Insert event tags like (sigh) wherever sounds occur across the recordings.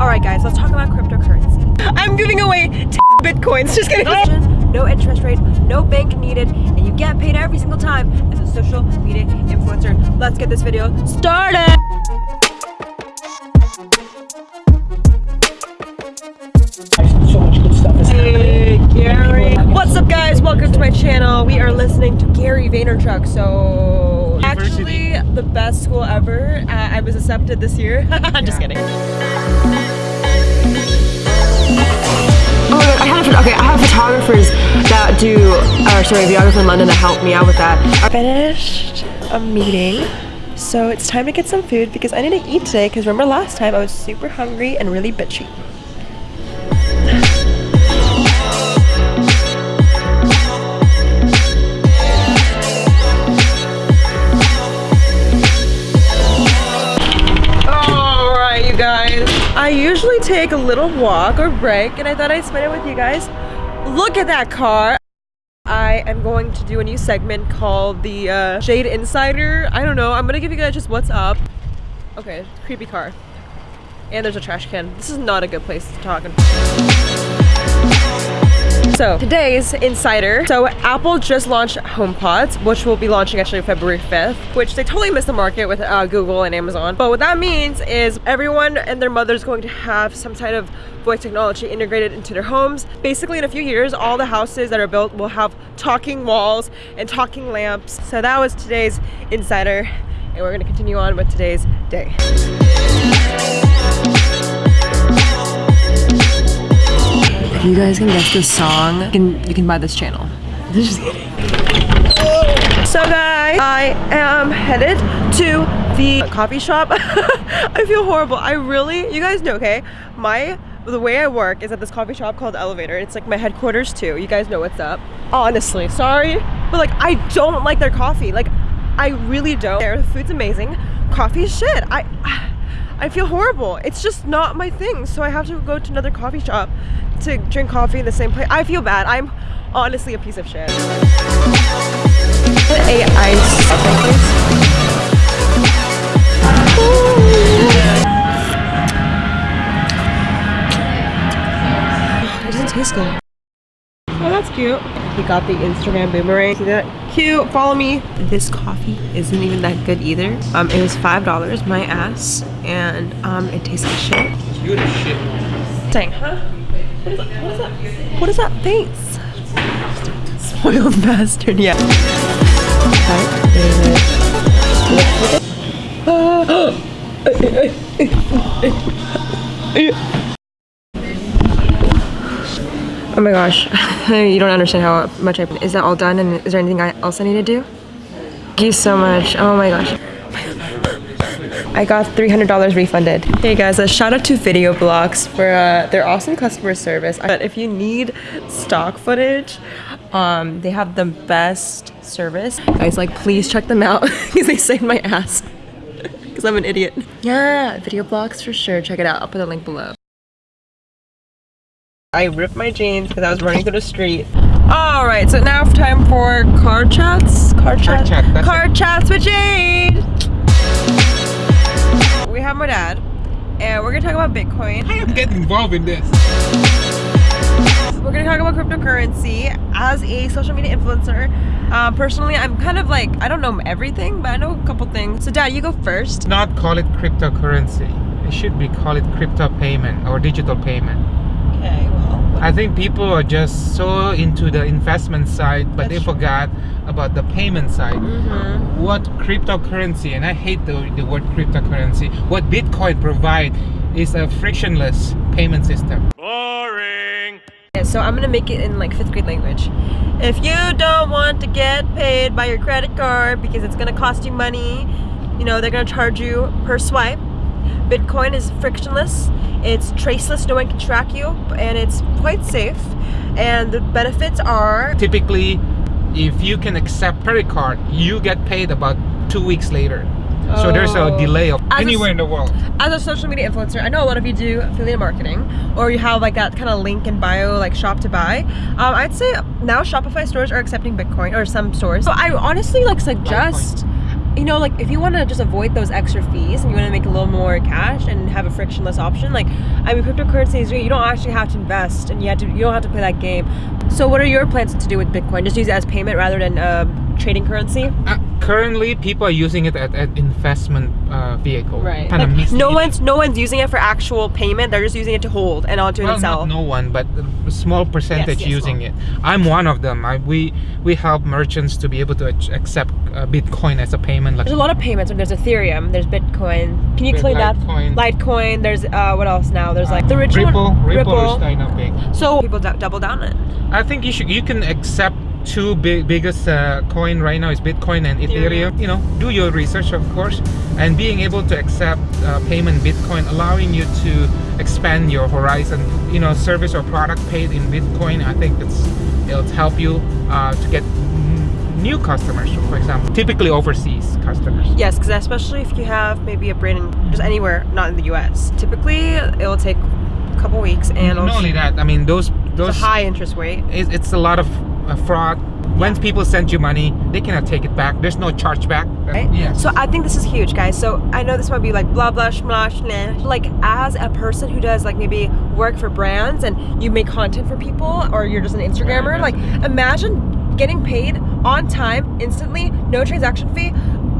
All right, guys, let's talk about cryptocurrency. I'm giving away 10 bitcoins. (laughs) Just kidding. No interest rate, no bank needed, and you get paid every single time as a social media influencer. Let's get this video started. so much good stuff Hey. Gary. What's up, guys? Welcome to my channel. We are listening to Gary Vaynerchuk. So, actually, the best school ever. Uh, I was accepted this year. (laughs) I'm just kidding. Oh I have okay. I have photographers that do, or sorry, a videographer in London that helped me out with that. I finished a meeting, so it's time to get some food because I need to eat today. Because remember last time I was super hungry and really bitchy. Usually take a little walk or break, and I thought I'd spend it with you guys. Look at that car. I am going to do a new segment called the uh, Jade Insider. I don't know. I'm gonna give you guys just what's up. Okay, creepy car. And there's a trash can. This is not a good place to talk. So today's insider. So Apple just launched HomePods, which will be launching actually February 5th, which they totally missed the market with uh, Google and Amazon. But what that means is everyone and their mother is going to have some type of voice technology integrated into their homes. Basically in a few years, all the houses that are built will have talking walls and talking lamps. So that was today's insider. And we're gonna continue on with today's day. If you guys can guess this song, you can, you can buy this channel. So guys, I am headed to the coffee shop. (laughs) I feel horrible. I really, you guys know, okay? My, the way I work is at this coffee shop called Elevator. It's like my headquarters too. You guys know what's up. Honestly, sorry. But like, I don't like their coffee. Like, I really don't. The food's amazing. Coffee shit. I, I feel horrible. It's just not my thing. So I have to go to another coffee shop to drink coffee in the same place. I feel bad. I'm honestly a piece of shit. A ice. It doesn't taste good. Oh, that's cute. He got the Instagram boomerang. See that? Cute. Follow me. This coffee isn't even that good either. Um, it was five dollars, my ass, and um, it tastes like shit. Good as shit. Dang, huh? What is that? What is that? What is that face? Spoiled (laughs) bastard. Yeah. (gasps) (gasps) (gasps) (laughs) (laughs) Oh my gosh, (laughs) you don't understand how much I. Is that all done? And is there anything else I need to do? Thank you so much. Oh my gosh. I got $300 refunded. Hey guys, a shout out to Video Blocks for uh, their awesome customer service. But if you need stock footage, um, they have the best service. Guys, like please check them out (laughs) because they saved my ass. (laughs) Because I'm an idiot. Yeah, Video Blocks for sure. Check it out. I'll put the link below. I ripped my jeans because I was running through the street. All right, so now it's time for car chats. Car chat. chat, car chats with Jade. We have my dad, and we're gonna talk about Bitcoin. I am getting involved in this. We're gonna talk about cryptocurrency as a social media influencer. Um, personally, I'm kind of like I don't know everything, but I know a couple things. So, Dad, you go first. Not call it cryptocurrency. It should be call it crypto payment or digital payment. Okay, well. I think people are just so into the investment side, but That's they true. forgot about the payment side. Mm-hmm. What cryptocurrency, and I hate the, the word cryptocurrency, what Bitcoin provide is a frictionless payment system. Yeah, so I'm gonna make it in like fifth grade language. If you don't want to get paid by your credit card because it's gonna cost you money, you know, they're gonna charge you per swipe. Bitcoin is frictionless, it's traceless, no one can track you, and it's quite safe. And the benefits are Typically, if you can accept credit card, you get paid about two weeks later. So there's a Oh. delay of As anywhere s- in the world. as a social media influencer, I know a lot of you do affiliate marketing, or you have like that kind of link in bio, like shop to buy. Um, I'd say now Shopify stores are accepting Bitcoin, or some stores. So I honestly like suggest, you know, like if you want to just avoid those extra fees and you want to make a little more cash and have a frictionless option, like I mean, cryptocurrency is. You don't actually have to invest, and you have to you don't have to play that game. So, what are your plans to do with Bitcoin? Just use it as payment rather than uh, trading currency? Uh, currently, people are using it as an investment uh, vehicle. Right. Like, no one's no one's using it for actual payment. They're just using it to hold and not to well, sell. no one, but a small percentage yes, using small. it. I'm one of them. I, we we help merchants to be able to accept uh, Bitcoin as a payment. Like There's a lot of payments. There's Ethereum. There's Bitcoin. Can you explain that? Litecoin. There's uh, what else now? There's like the original Ripple, Ripple, is kind of big. So people double down it. I think you should you can accept two big biggest uh, coin right now is Bitcoin and Ethereum. You know, do your research of course, and being able to accept uh, payment Bitcoin, allowing you to expand your horizon. You know, service or product paid in Bitcoin. I think it's it'll help you uh, to get new customers, for example, typically overseas customers. Yes, because especially if you have maybe a brand in just anywhere, not in the U.S. Typically, it'll take a couple weeks and Not only that, I mean those it's those a high interest rate. it's, it's a lot of uh, fraud. When people send you money, they cannot take it back. There's no chargeback. Right? Yes. So I think this is huge, guys. So I know this might be like blah blah shmlah shmlah. Like as a person who does like maybe work for brands and you make content for people, or you're just an Instagrammer, Yeah, like imagine getting paid on time instantly, no transaction fee.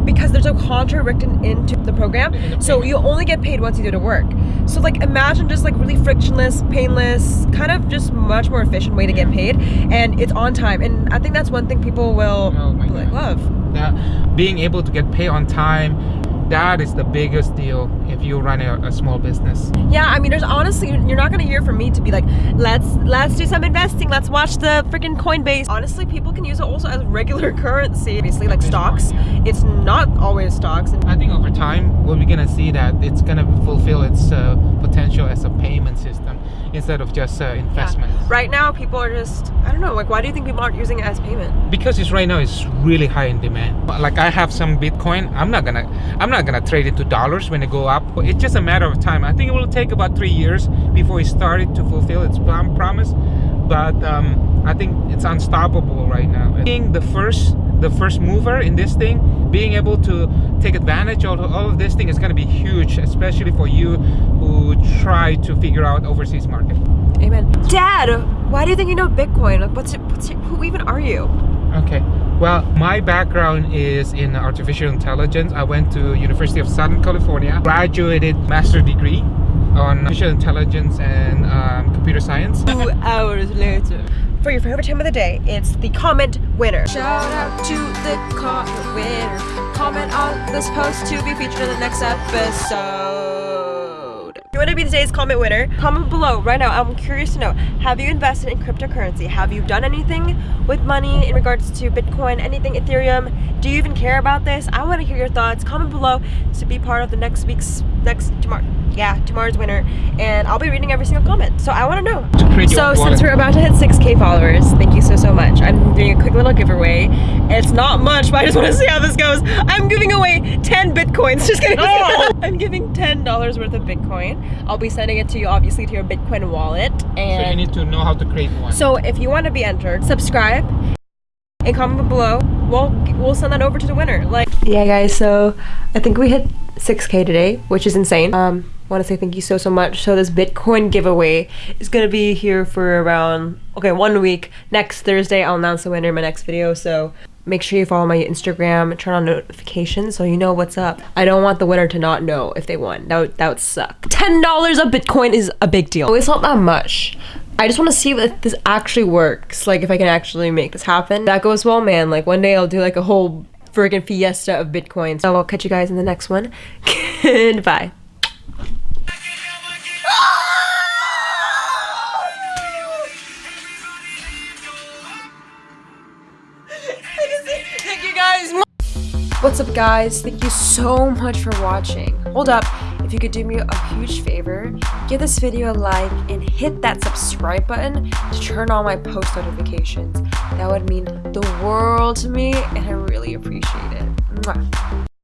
Because there's a contract written into the program, so you only get paid once you do the work. So like imagine just like really frictionless, painless, kind of just much more efficient way to get paid, and it's on time. And I think that's one thing people will Oh like love. that being able to get paid on time that is the biggest deal if you run a, a small business Yeah, I mean, there's honestly, you're not gonna hear from me to be like, let's let's do some investing, let's watch the freaking Coinbase. Honestly, people can use it also as regular (laughs) currency. Obviously, like stocks, it's not always stocks. I think over time we're gonna see that it's gonna fulfill its uh, potential as a payment system instead of just uh, investment. Right now, people are just, I don't know, like, why do you think people aren't using it as payment? because it's right now it's really high in demand. Like i have some bitcoin. I'm not gonna i'm not gonna trade it to dollars when it go up. It's just a matter of time. I think it will take about three years before it started to fulfill its prom- promise. But um, i think it's unstoppable right now. Being the first the first mover in this thing being able to take advantage of all of this thing is going to be huge especially for you who try to figure out overseas market Amen. Dad, why do you think you know Bitcoin? Like, what's it, what's it, who even are you? Okay. Well, my background is in artificial intelligence. I went to University of Southern California, graduated master degree on artificial intelligence and um, computer science. Two hours later. For your favorite time of the day, it's the comment winner. Shout out to the comment winner. Comment on this post to be featured in the next episode. If you want to be today's comment winner, comment below right now. I'm curious to know have you invested in cryptocurrency? Have you done anything with money in regards to Bitcoin, anything Ethereum? Do you even care about this? I want to hear your thoughts. Comment below to be part of the next week's next tomorrow. Yeah, tomorrow's winner, and I'll be reading every single comment. So I want to know. To create your So since we're about to hit 6k followers, thank you so so much. I'm doing a quick little giveaway. It's not much, but I just want to see how this goes. I'm giving away 10 bitcoins. (laughs) Just kidding. Oh! (laughs) I'm giving $10 worth of bitcoin. I'll be sending it to you obviously to your Bitcoin wallet. And so you need to know how to create one. so if you want to be entered, subscribe and comment below. We'll we'll send that over to the winner. Like yeah, guys. So I think we hit 6k today, which is insane. Um, want to say thank you so so much. So this Bitcoin giveaway is gonna be here for around okay one week. Next Thursday, I'll announce the winner in my next video. So. Make sure you follow my Instagram, turn on notifications so you know what's up. I don't want the winner to not know if they won. That would, that would suck. $10 a Bitcoin is a big deal. It's not that much. I just want to see if this actually works. Like, if I can actually make this happen. That goes well, man. Like, one day I'll do like a whole friggin' fiesta of Bitcoin. So I'll catch you guys in the next one. (laughs) Goodbye. What's up guys? Thank you so much for watching. Hold up, if you could do me a huge favor, give this video a like and hit that subscribe button to turn on my post notifications. That would mean the world to me and I really appreciate it. Mwah.